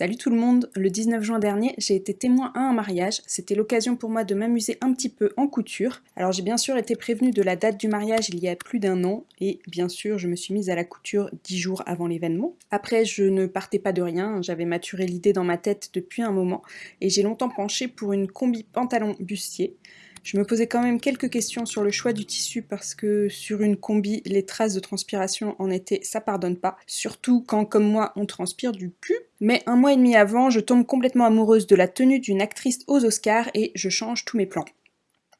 Salut tout le monde Le 19 juin dernier, j'ai été témoin à un mariage. C'était l'occasion pour moi de m'amuser un petit peu en couture. Alors j'ai bien sûr été prévenue de la date du mariage il y a plus d'un an, et bien sûr je me suis mise à la couture 10 jours avant l'événement. Après je ne partais pas de rien, j'avais maturé l'idée dans ma tête depuis un moment, et j'ai longtemps penché pour une combi pantalon bustier. Je me posais quand même quelques questions sur le choix du tissu parce que sur une combi, les traces de transpiration en été, ça pardonne pas. Surtout quand, comme moi, on transpire du cul. Mais un mois et demi avant, je tombe complètement amoureuse de la tenue d'une actrice aux Oscars et je change tous mes plans.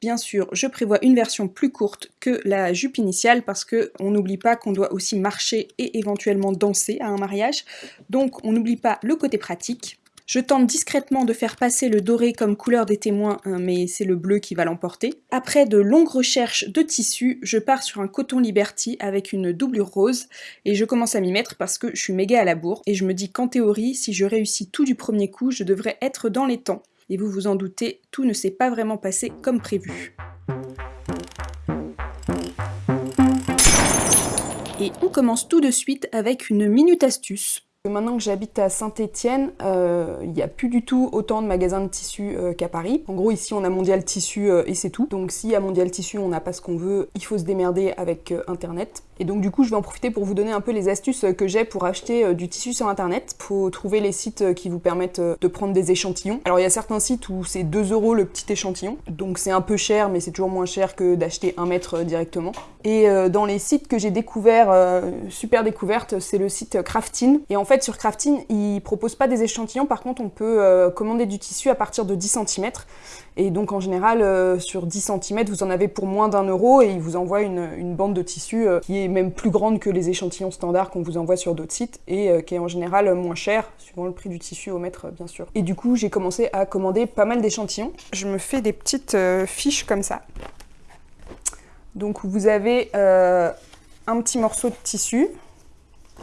Bien sûr, je prévois une version plus courte que la jupe initiale parce que on n'oublie pas qu'on doit aussi marcher et éventuellement danser à un mariage. Donc on n'oublie pas le côté pratique. Je tente discrètement de faire passer le doré comme couleur des témoins, hein, mais c'est le bleu qui va l'emporter. Après de longues recherches de tissus, je pars sur un coton Liberty avec une doublure rose, et je commence à m'y mettre parce que je suis méga à la bourre, et je me dis qu'en théorie, si je réussis tout du premier coup, je devrais être dans les temps. Et vous vous en doutez, tout ne s'est pas vraiment passé comme prévu. Et on commence tout de suite avec une minute astuce Maintenant que j'habite à Saint-Étienne, euh, il n'y a plus du tout autant de magasins de tissus euh, qu'à Paris. En gros, ici, on a Mondial Tissu euh, et c'est tout. Donc si à Mondial Tissu, on n'a pas ce qu'on veut, il faut se démerder avec Internet. Et donc du coup, je vais en profiter pour vous donner un peu les astuces que j'ai pour acheter du tissu sur Internet. Faut trouver les sites qui vous permettent de prendre des échantillons. Alors il y a certains sites où c'est 2 euros le petit échantillon. Donc c'est un peu cher, mais c'est toujours moins cher que d'acheter un mètre directement. Et dans les sites que j'ai découverts, super découverte, c'est le site Craftin. Et en fait, sur Crafting, ils proposent pas des échantillons. Par contre, on peut euh, commander du tissu à partir de 10 cm. Et donc, en général, euh, sur 10 cm, vous en avez pour moins d'un euro et ils vous envoient une, bande de tissu euh, qui est même plus grande que les échantillons standards qu'on vous envoie sur d'autres sites et qui est en général moins cher, suivant le prix du tissu au mètre, bien sûr. Et du coup, j'ai commencé à commander pas mal d'échantillons. Je me fais des petites fiches comme ça. Donc, vous avez un petit morceau de tissu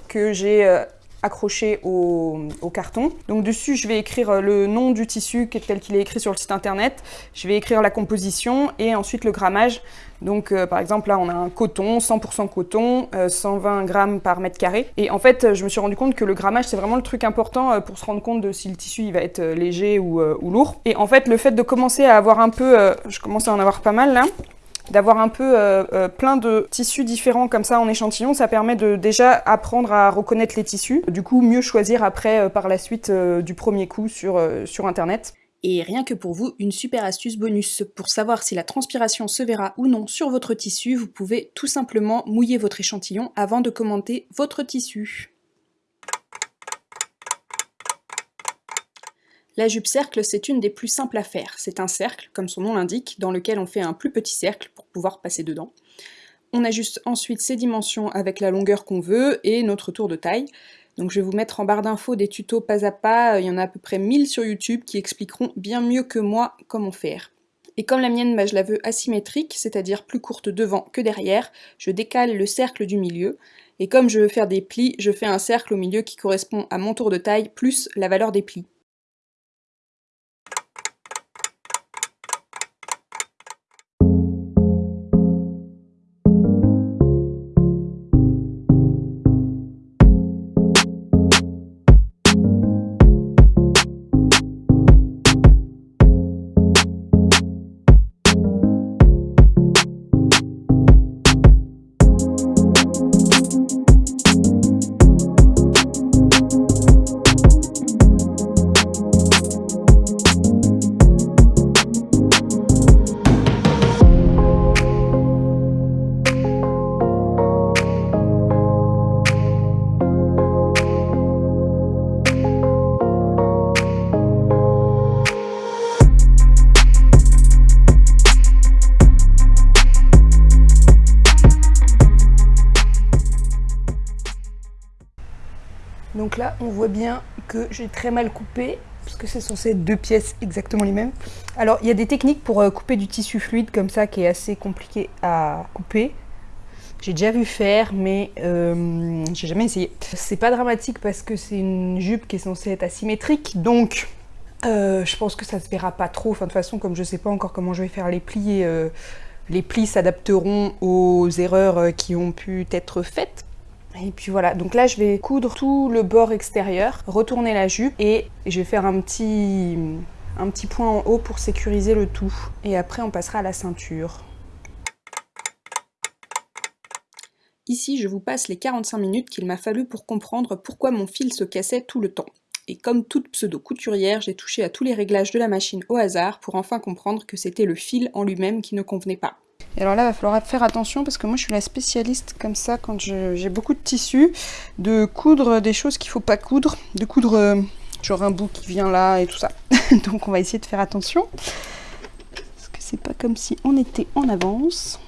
que j'ai accroché au, carton. Donc dessus, je vais écrire euh, le nom du tissu tel qu'il est écrit sur le site internet. Je vais écrire la composition et ensuite le grammage. Donc euh, par exemple là on a un coton, 100% coton, 120 euh, grammes par mètre carré. Et en fait je me suis rendu compte que le grammage c'est vraiment le truc important pour se rendre compte de si le tissu il va être léger ou, ou, lourd. Et en fait le fait de commencer à avoir un peu, je commence à en avoir pas mal là, d'avoir un peu euh, euh, plein de tissus différents comme ça en échantillon, ça permet de déjà apprendre à reconnaître les tissus, du coup mieux choisir après euh, par la suite du premier coup sur, sur internet. Et rien que pour vous, une super astuce bonus. Pour savoir si la transpiration se verra ou non sur votre tissu, vous pouvez tout simplement mouiller votre échantillon avant de commenter votre tissu. La jupe cercle, c'est une des plus simples à faire. C'est un cercle, comme son nom l'indique, dans lequel on fait un plus petit cercle pour pouvoir passer dedans. On ajuste ensuite ses dimensions avec la longueur qu'on veut et notre tour de taille. Donc je vais vous mettre en barre d'infos des tutos pas à pas, il y en a à peu près 1000 sur YouTube qui expliqueront bien mieux que moi comment faire. Et comme la mienne, bah, je la veux asymétrique, c'est-à-dire plus courte devant que derrière, je décale le cercle du milieu. Et comme je veux faire des plis, je fais un cercle au milieu qui correspond à mon tour de taille plus la valeur des plis. On voit bien que j'ai très mal coupé, parce que c'est censé être deux pièces exactement les mêmes. Alors, il y a des techniques pour euh, couper du tissu fluide comme ça, qui est assez compliqué à couper. J'ai déjà vu faire, mais euh, j'ai jamais essayé. C'est pas dramatique parce que c'est une jupe qui est censée être asymétrique, donc euh, je pense que ça se verra pas trop. Enfin, de toute façon, comme je sais pas encore comment je vais faire les plis, les plis s'adapteront aux erreurs qui ont pu être faites Et puis voilà, donc là je vais coudre tout le bord extérieur, retourner la jupe et je vais faire un petit, point en haut pour sécuriser le tout. Et après on passera à la ceinture. Ici, je vous passe les 45 minutes qu'il m'a fallu pour comprendre pourquoi mon fil se cassait tout le temps. Et comme toute pseudo-couturière, j'ai touché à tous les réglages de la machine au hasard pour enfin comprendre que c'était le fil en lui-même qui ne convenait pas. Et alors là, il va falloir faire attention parce que moi je suis la spécialiste comme ça quand j'ai beaucoup de tissu, de coudre des choses qu'il faut pas coudre, de coudre euh, genre un bout qui vient là et tout ça. Donc on va essayer de faire attention. Parce que c'est pas comme si on était en avance.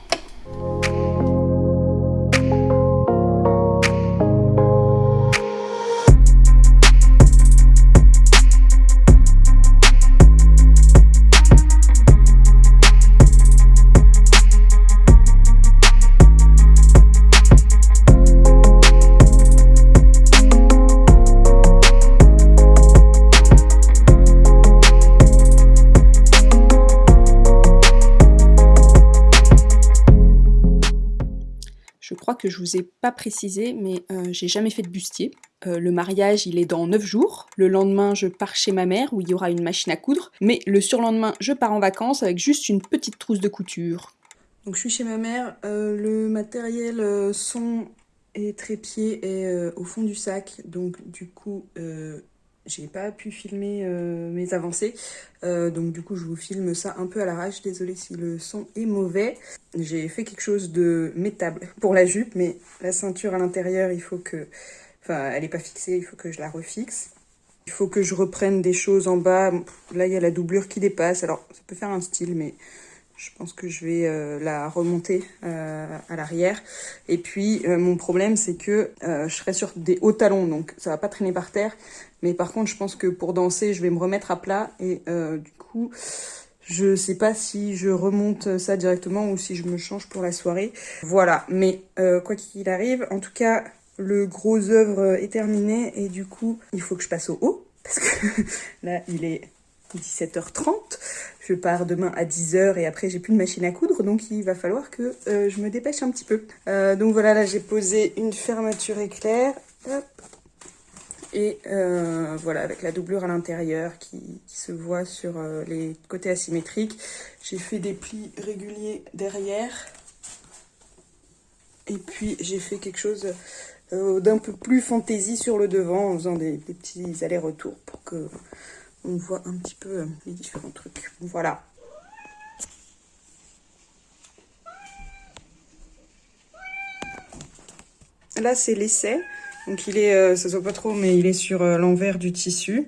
Que je vous ai pas précisé, mais euh, j'ai jamais fait de bustier. Euh, le mariage, il est dans 9 jours. Le lendemain, je pars chez ma mère où il y aura une machine à coudre. Mais le surlendemain, je pars en vacances avec juste une petite trousse de couture. Donc je suis chez ma mère. Euh, le matériel son et trépied est au fond du sac. Donc du coup, j'ai pas pu filmer euh, mes avancées, euh, donc du coup je vous filme ça un peu à l'arrache, désolée si le son est mauvais. J'ai fait quelque chose de métable pour la jupe, mais la ceinture à l'intérieur, il faut que... Enfin, elle est pas fixée, il faut que je la refixe. Il faut que je reprenne des choses en bas. Là, il y a la doublure qui dépasse, alors ça peut faire un style, mais je pense que je vais euh, la remonter euh, à l'arrière. Et puis, euh, mon problème, c'est que je serai sur des hauts talons, donc ça va pas traîner par terre. Mais par contre, je pense que pour danser, je vais me remettre à plat. Et du coup, je sais pas si je remonte ça directement ou si je me change pour la soirée. Voilà, mais quoi qu'il arrive, en tout cas, le gros œuvre est terminé. Et du coup, il faut que je passe au haut. Parce que là, il est 17h30. Je pars demain à 10h et après j'ai plus de machine à coudre donc il va falloir que euh, je me dépêche un petit peu. Euh, donc voilà, là j'ai posé une fermeture éclair. Et euh, voilà, avec la doublure à l'intérieur qui, se voit sur les côtés asymétriques. J'ai fait des plis réguliers derrière. Et puis j'ai fait quelque chose d'un peu plus fantaisie sur le devant en faisant des petits allers-retours pour que on voit un petit peu euh, les différents trucs. Voilà. Là, c'est l'essai. Donc, il est, euh, ça se voit pas trop, mais il est sur euh, l'envers du tissu.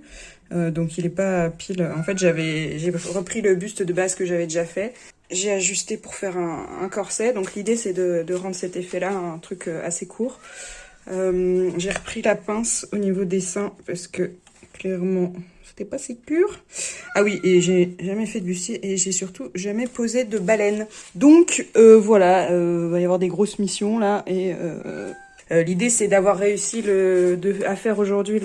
donc, il est pas pile. En fait, j'avais, j'ai repris le buste de base que j'avais déjà fait. J'ai ajusté pour faire un, corset. Donc, l'idée, c'est de, de, rendre cet effet-là un truc assez court. j'ai repris la pince au niveau des seins parce que, clairement, c'était pas si pur. Ah oui, et j'ai jamais fait de bustier et j'ai surtout jamais posé de baleine. Donc euh, voilà, euh, va y avoir des grosses missions là et euh, euh, l'idée c'est d'avoir réussi le, à faire aujourd'hui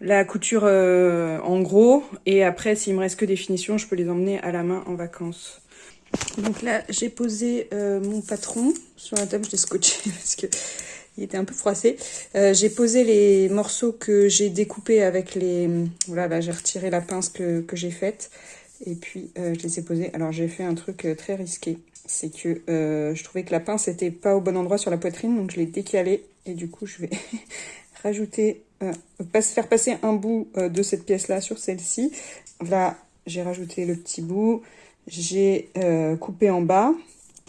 la couture en gros et après s'il me reste que des finitions, je peux les emmener à la main en vacances. Donc là j'ai posé mon patron sur la table, je l'ai scotché parce que il était un peu froissé. Euh, j'ai posé les morceaux que j'ai découpés avec les... Voilà, là j'ai retiré la pince que, j'ai faite. Et puis euh, je les ai posés. Alors j'ai fait un truc euh, très risqué. C'est que je trouvais que la pince n'était pas au bon endroit sur la poitrine. Donc je l'ai décalée. Et du coup je vais rajouter... faire passer un bout de cette pièce-là sur celle-ci. Là j'ai rajouté le petit bout. J'ai coupé en bas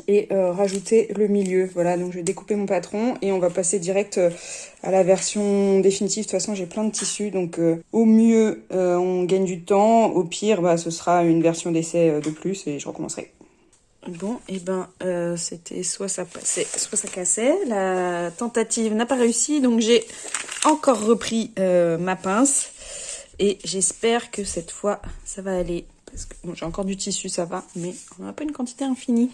et euh, rajouter le milieu. Voilà, donc je vais découper mon patron et on va passer direct euh, à la version définitive. De toute façon, j'ai plein de tissus, donc euh, au mieux, on gagne du temps. Au pire, bah, ce sera une version d'essai de plus et je recommencerai. Bon, et eh ben, c'était soit ça passait, soit ça cassait. La tentative n'a pas réussi, donc j'ai encore repris ma pince. Et j'espère que cette fois, ça va aller. Parce que bon, j'ai encore du tissu, ça va, mais on n'a pas une quantité infinie.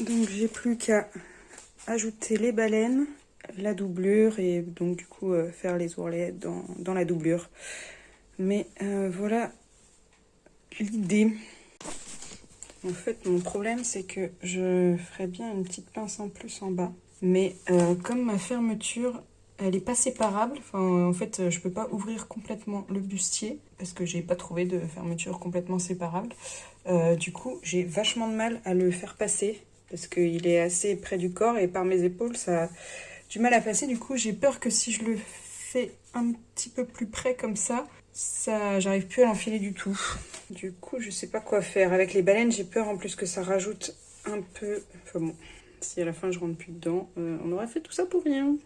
Donc j'ai plus qu'à ajouter les baleines, la doublure et donc du coup euh, faire les ourlets dans, la doublure. Mais euh, voilà l'idée. En fait mon problème c'est que je ferais bien une petite pince en plus en bas. Mais euh, comme ma fermeture, elle est pas séparable, enfin, en fait, je peux pas ouvrir complètement le bustier parce que j'ai pas trouvé de fermeture complètement séparable. Du coup, j'ai vachement de mal à le faire passer parce qu'il est assez près du corps et par mes épaules, ça a du mal à passer. Du coup, j'ai peur que si je le fais un petit peu plus près comme ça, ça, j'arrive plus à l'enfiler du tout. Du coup, je sais pas quoi faire. Avec les baleines, j'ai peur en plus que ça rajoute un peu... Enfin bon, si à la fin je rentre plus dedans, euh, on aurait fait tout ça pour rien.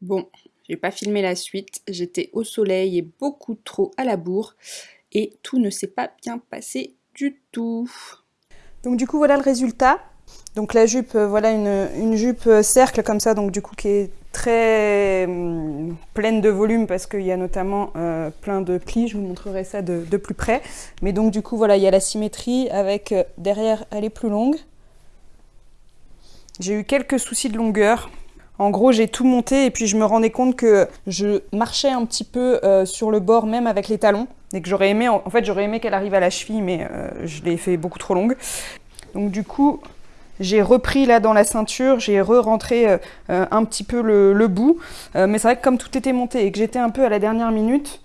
Bon, j'ai pas filmé la suite. J'étais au soleil et beaucoup trop à la bourre. Et tout ne s'est pas bien passé du tout. Donc du coup, voilà le résultat. Donc la jupe, euh, voilà une, jupe euh, cercle comme ça, donc du coup qui est très hum, pleine de volume parce qu'il y a notamment euh, plein de plis, je vous montrerai ça de, plus près. Mais donc du coup voilà, il y a la symétrie avec derrière elle est plus longue. J'ai eu quelques soucis de longueur. En gros, j'ai tout monté et puis je me rendais compte que je marchais un petit peu sur le bord même avec les talons et que j'aurais aimé, en fait, j'aurais aimé qu'elle arrive à la cheville, mais je l'ai fait beaucoup trop longue. Donc du coup, j'ai repris là dans la ceinture, j'ai re-rentré euh, euh, un petit peu le, bout. Euh, mais c'est vrai que comme tout était monté et que j'étais un peu à la dernière minute,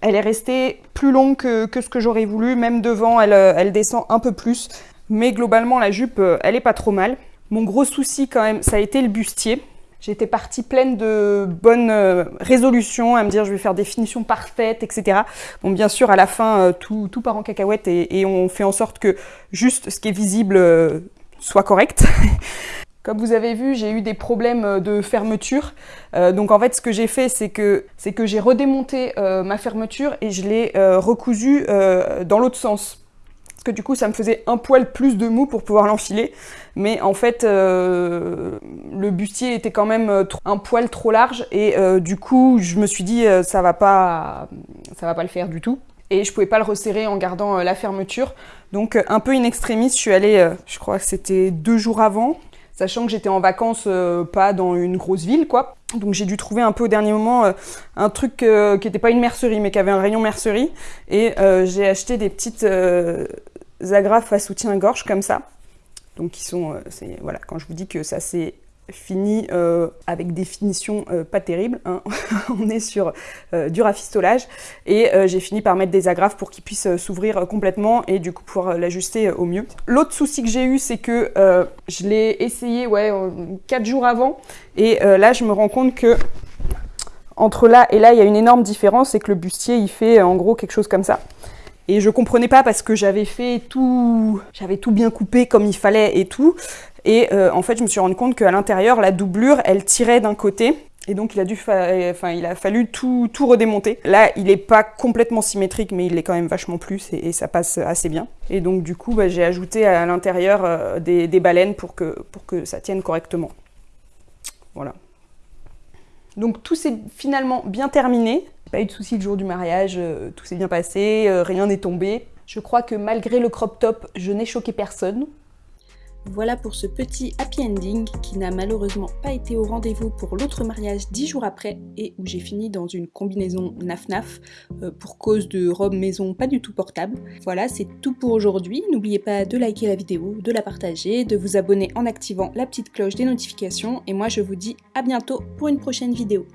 elle est restée plus longue que, ce que j'aurais voulu. Même devant, elle, elle, descend un peu plus. Mais globalement, la jupe, elle est pas trop mal. Mon gros souci quand même, ça a été le bustier. J'étais partie pleine de bonnes résolutions, à me dire je vais faire des finitions parfaites, etc. Bon, bien sûr, à la fin, tout, tout part en cacahuète et, on fait en sorte que juste ce qui est visible soit correcte. Comme vous avez vu, j'ai eu des problèmes euh, de fermeture. Euh, donc en fait, ce que j'ai fait, c'est que, que j'ai redémonté euh, ma fermeture et je l'ai recousue dans l'autre sens. Parce que du coup, ça me faisait un poil plus de mou pour pouvoir l'enfiler. Mais en fait, le bustier était quand même un poil trop large. Et du coup, je me suis dit, ça va pas, ça va pas le faire du tout et je pouvais pas le resserrer en gardant la fermeture. Donc euh, un peu in extremis, je suis allée, euh, je crois que c'était deux jours avant, sachant que j'étais en vacances euh, pas dans une grosse ville quoi. Donc j'ai dû trouver un peu au dernier moment un truc qui n'était pas une mercerie mais qui avait un rayon mercerie et j'ai acheté des petites agrafes à soutien-gorge comme ça. Donc qui sont, voilà, quand je vous dis que ça c'est fini euh, avec des finitions euh, pas terribles. Hein. On est sur euh, du rafistolage. Et j'ai fini par mettre des agrafes pour qu'il puisse s'ouvrir complètement et du coup pouvoir l'ajuster au mieux. L'autre souci que j'ai eu, c'est que je l'ai essayé ouais, 4 jours avant. Et là, je me rends compte que entre là et là, il y a une énorme différence. C'est que le bustier, il fait en gros quelque chose comme ça. Et je comprenais pas parce que j'avais fait tout, j'avais tout bien coupé comme il fallait et tout. Et euh, en fait, je me suis rendu compte qu'à l'intérieur, la doublure, elle tirait d'un côté. Et donc, il a, dû enfin, il a fallu tout, tout redémonter. Là, il n'est pas complètement symétrique, mais il est quand même vachement plus et, ça passe assez bien. Et donc, du coup, bah, j'ai ajouté à l'intérieur euh, des, des, baleines pour que, pour que ça tienne correctement. Voilà. Donc, tout s'est finalement bien terminé. Pas eu de soucis le jour du mariage, euh, tout s'est bien passé, rien n'est tombé. Je crois que malgré le crop top, je n'ai choqué personne. Voilà pour ce petit happy ending qui n'a malheureusement pas été au rendez-vous pour l'autre mariage dix jours après et où j'ai fini dans une combinaison naf-naf euh, pour cause de robe maison pas du tout portable. Voilà, c'est tout pour aujourd'hui. N'oubliez pas de liker la vidéo, de la partager, de vous abonner en activant la petite cloche des notifications et moi je vous dis à bientôt pour une prochaine vidéo.